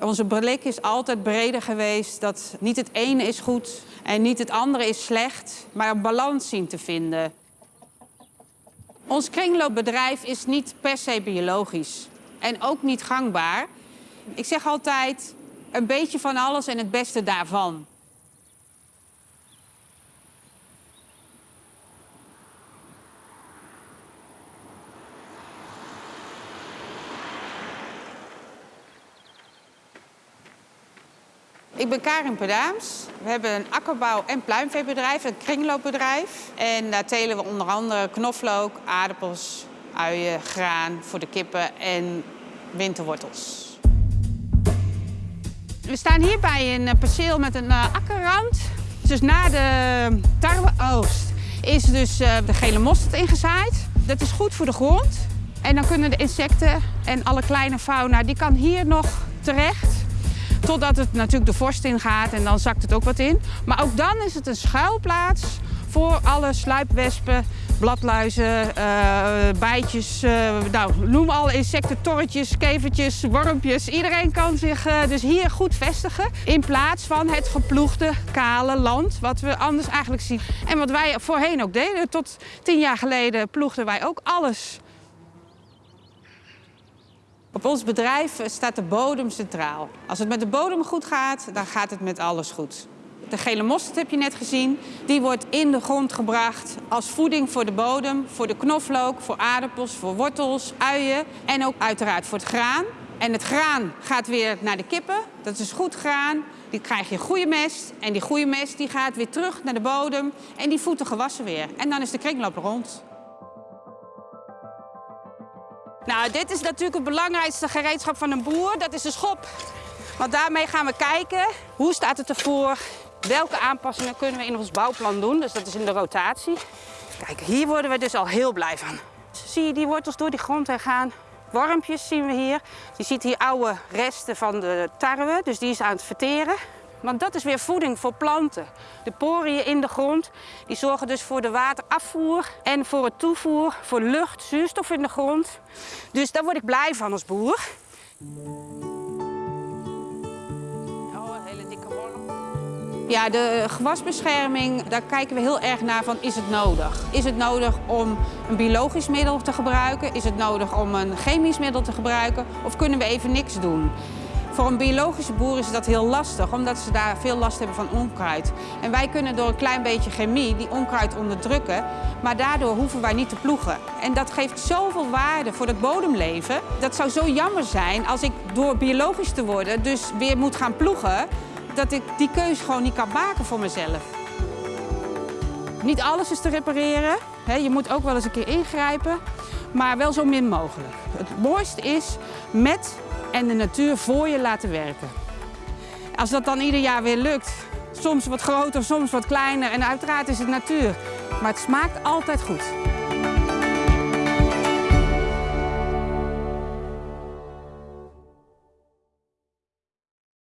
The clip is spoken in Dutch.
Onze blik is altijd breder geweest dat niet het ene is goed en niet het andere is slecht, maar een balans zien te vinden. Ons kringloopbedrijf is niet per se biologisch en ook niet gangbaar. Ik zeg altijd een beetje van alles en het beste daarvan. Ik ben Karin Pedaams. We hebben een akkerbouw- en pluimveebedrijf, een kringloopbedrijf. En daar telen we onder andere knoflook, aardappels, uien, graan voor de kippen en winterwortels. We staan hier bij een eh, perceel met een uh, akkerrand. Dus na de tarweoogst is dus uh, de gele mosterd ingezaaid. Dat is goed voor de grond. En dan kunnen de insecten en alle kleine fauna, die kan hier nog terecht. Totdat het natuurlijk de vorst ingaat en dan zakt het ook wat in. Maar ook dan is het een schuilplaats voor alle sluipwespen, bladluizen, uh, bijtjes, uh, nou, noem alle insecten, torretjes, kevertjes, wormpjes. Iedereen kan zich uh, dus hier goed vestigen in plaats van het geploegde, kale land wat we anders eigenlijk zien. En wat wij voorheen ook deden, tot tien jaar geleden ploegden wij ook alles. Op ons bedrijf staat de bodem centraal. Als het met de bodem goed gaat, dan gaat het met alles goed. De gele mosterd heb je net gezien. Die wordt in de grond gebracht als voeding voor de bodem, voor de knoflook, voor aardappels, voor wortels, uien en ook uiteraard voor het graan. En het graan gaat weer naar de kippen. Dat is goed graan. Die krijg je goede mest. En die goede mest die gaat weer terug naar de bodem. En die voedt de gewassen weer. En dan is de kringloop rond. Nou, dit is natuurlijk het belangrijkste gereedschap van een boer. Dat is de schop. Want daarmee gaan we kijken hoe staat het ervoor. Welke aanpassingen kunnen we in ons bouwplan doen. Dus dat is in de rotatie. Kijk, hier worden we dus al heel blij van. Zie je die wortels door die grond heen gaan? Wormpjes zien we hier. Je ziet hier oude resten van de tarwe, dus die is aan het verteren. Want dat is weer voeding voor planten. De poriën in de grond die zorgen dus voor de waterafvoer en voor het toevoer voor lucht, zuurstof in de grond. Dus daar word ik blij van als boer. Oh, een hele dikke worm. Ja, de gewasbescherming, daar kijken we heel erg naar van is het nodig? Is het nodig om een biologisch middel te gebruiken? Is het nodig om een chemisch middel te gebruiken? Of kunnen we even niks doen? Voor een biologische boer is dat heel lastig, omdat ze daar veel last hebben van onkruid. En wij kunnen door een klein beetje chemie die onkruid onderdrukken, maar daardoor hoeven wij niet te ploegen. En dat geeft zoveel waarde voor het bodemleven. Dat zou zo jammer zijn als ik door biologisch te worden dus weer moet gaan ploegen, dat ik die keuze gewoon niet kan maken voor mezelf. Niet alles is te repareren. Je moet ook wel eens een keer ingrijpen, maar wel zo min mogelijk. Het mooiste is met en de natuur voor je laten werken. Als dat dan ieder jaar weer lukt, soms wat groter, soms wat kleiner en uiteraard is het natuur. Maar het smaakt altijd goed.